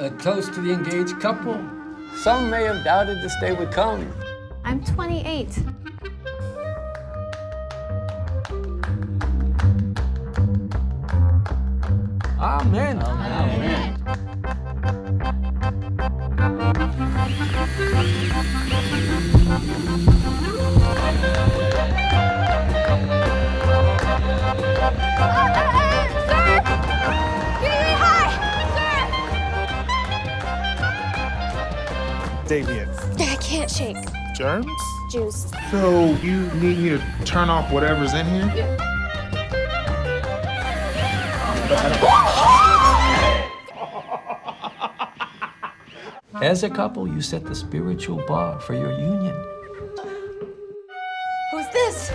a toast to the engaged couple. Some may have doubted this day would come. I'm 28. Amen. Amen. Damien. I can't shake. Germs? Juice. So you need me to turn off whatever's in here? As a couple, you set the spiritual bar for your union. Who's this?